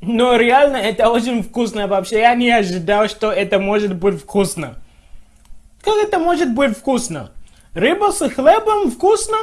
Но реально это очень вкусно вообще. Я не ожидал, что это может быть вкусно. Как это может быть вкусно? Рыба с хлебом вкусно?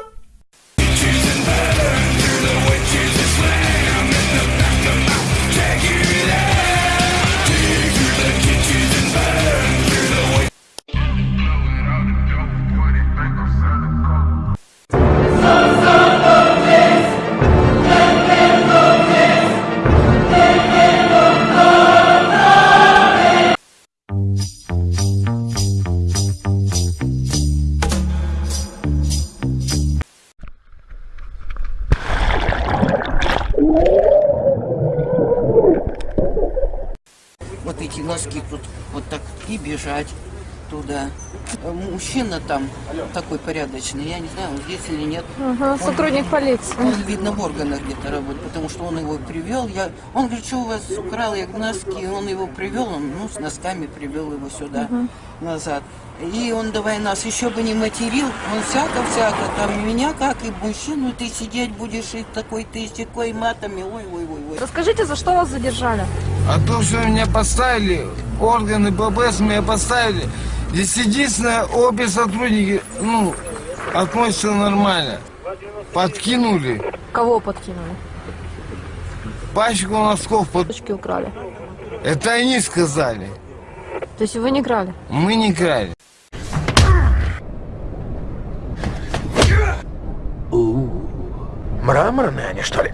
Эти носки тут вот так и бежать туда. Э, Мужчина там такой порядочный, я не знаю, он здесь или нет. Ага, сотрудник полиции. Он, видно, в органах где-то работает, потому что он его привел. Я, он говорит, что у вас украл я носки, он его привел, он ну, с носками привел его сюда, назад. И он давай нас еще бы не материл, он всяко-всяко, там меня как и мужчину, ты сидеть будешь и такой, ты с такой матами, ой-ой-ой. Расскажите, за что вас задержали? А то, что меня поставили, органы ББС меня поставили, здесь единственное, обе сотрудники, ну, относятся нормально. Подкинули, Кого подкинули? пачку носков, под... Точки украли. это они сказали, То есть вы не крали? мы не крали. Мраморные они, что ли?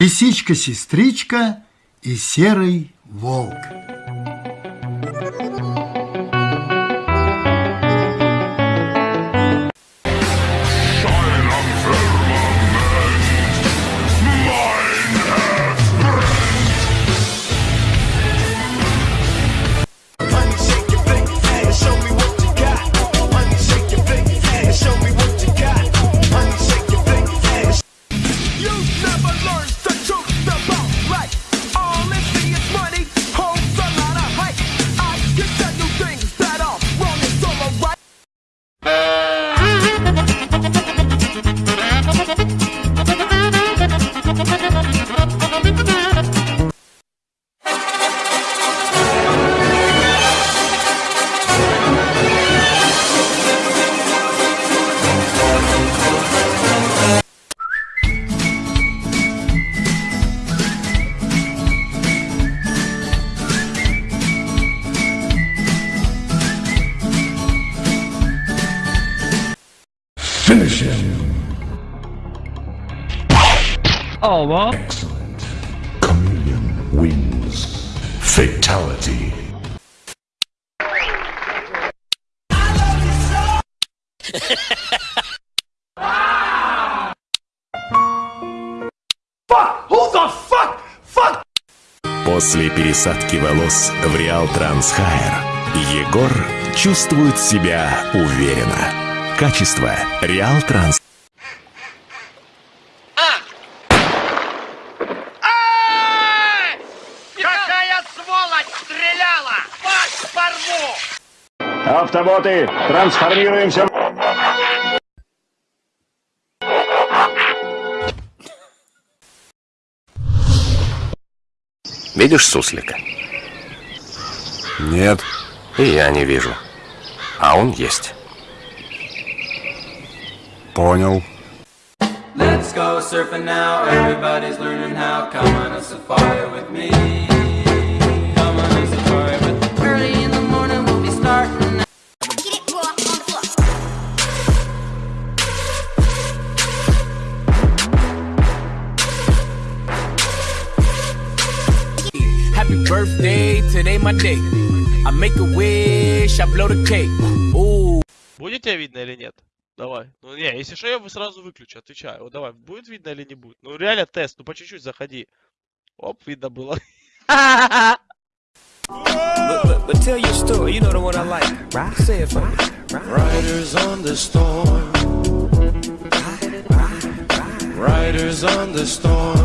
Лисичка-сестричка и серый волк. Excellent. Chameleon wins. Fatality. После пересадки волос в Реал Транс Хайр Егор чувствует себя уверенно. Качество Реал Транс. Автоботы, трансформируемся. Видишь суслика? Нет. И я не вижу. А он есть. Понял. Let's go surfing now. Everybody's learning how. Come on a safari with me. Happy birthday, today my day. I make a wish, I blow the cake. Ooh. Будет тебя видно или нет? Давай. Ну не, если что, я вы сразу выключу, отвечаю. Вот давай, будет видно или не будет? Ну реально тест, ну по чуть-чуть заходи. Оп, видно было. But, but, but tell your story, you know the one I like. Right? Say it for me. Riders on the storm. Riders on the storm.